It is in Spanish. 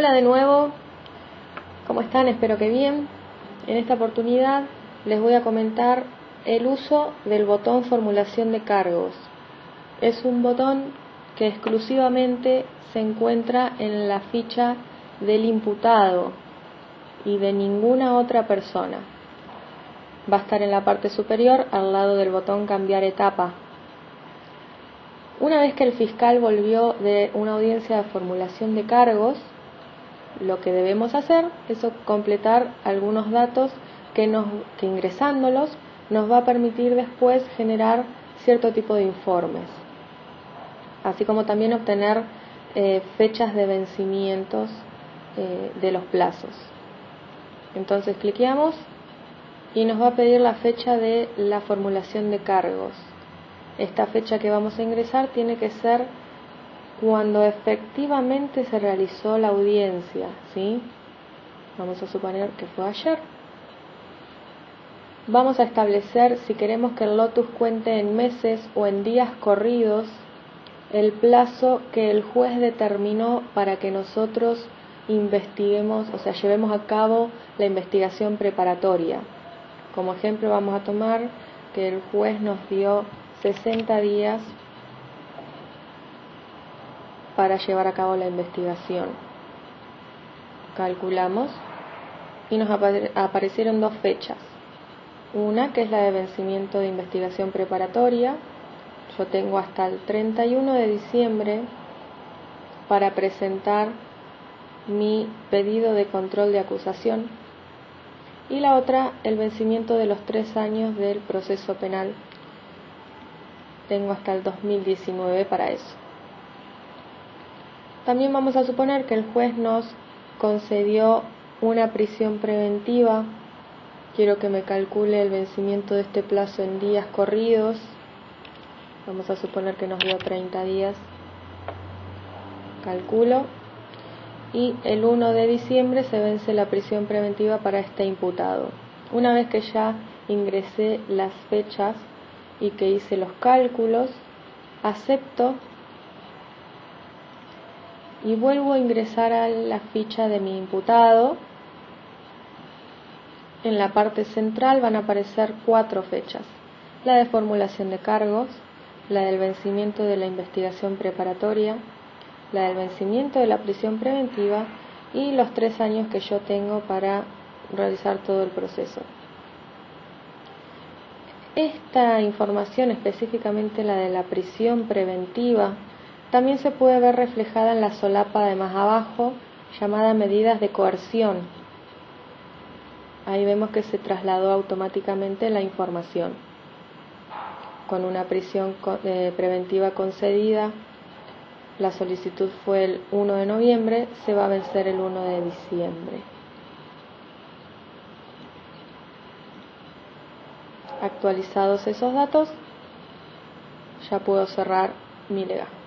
Hola de nuevo, ¿cómo están? Espero que bien. En esta oportunidad les voy a comentar el uso del botón formulación de cargos. Es un botón que exclusivamente se encuentra en la ficha del imputado y de ninguna otra persona. Va a estar en la parte superior al lado del botón cambiar etapa. Una vez que el fiscal volvió de una audiencia de formulación de cargos, lo que debemos hacer es completar algunos datos que, ingresándolos nos va a permitir después generar cierto tipo de informes, así como también obtener eh, fechas de vencimientos eh, de los plazos. Entonces cliqueamos y nos va a pedir la fecha de la formulación de cargos. Esta fecha que vamos a ingresar tiene que ser cuando efectivamente se realizó la audiencia, ¿sí? Vamos a suponer que fue ayer. Vamos a establecer si queremos que el lotus cuente en meses o en días corridos el plazo que el juez determinó para que nosotros investiguemos, o sea, llevemos a cabo la investigación preparatoria. Como ejemplo vamos a tomar que el juez nos dio 60 días para llevar a cabo la investigación. Calculamos y nos aparecieron dos fechas. Una que es la de vencimiento de investigación preparatoria. Yo tengo hasta el 31 de diciembre para presentar mi pedido de control de acusación. Y la otra, el vencimiento de los tres años del proceso penal. Tengo hasta el 2019 para eso. También vamos a suponer que el juez nos concedió una prisión preventiva. Quiero que me calcule el vencimiento de este plazo en días corridos. Vamos a suponer que nos dio 30 días. Calculo. Y el 1 de diciembre se vence la prisión preventiva para este imputado. Una vez que ya ingresé las fechas y que hice los cálculos, acepto y vuelvo a ingresar a la ficha de mi imputado. En la parte central van a aparecer cuatro fechas. La de formulación de cargos, la del vencimiento de la investigación preparatoria, la del vencimiento de la prisión preventiva y los tres años que yo tengo para realizar todo el proceso. Esta información, específicamente la de la prisión preventiva, también se puede ver reflejada en la solapa de más abajo, llamada medidas de coerción. Ahí vemos que se trasladó automáticamente la información. Con una prisión eh, preventiva concedida, la solicitud fue el 1 de noviembre, se va a vencer el 1 de diciembre. Actualizados esos datos, ya puedo cerrar mi lega.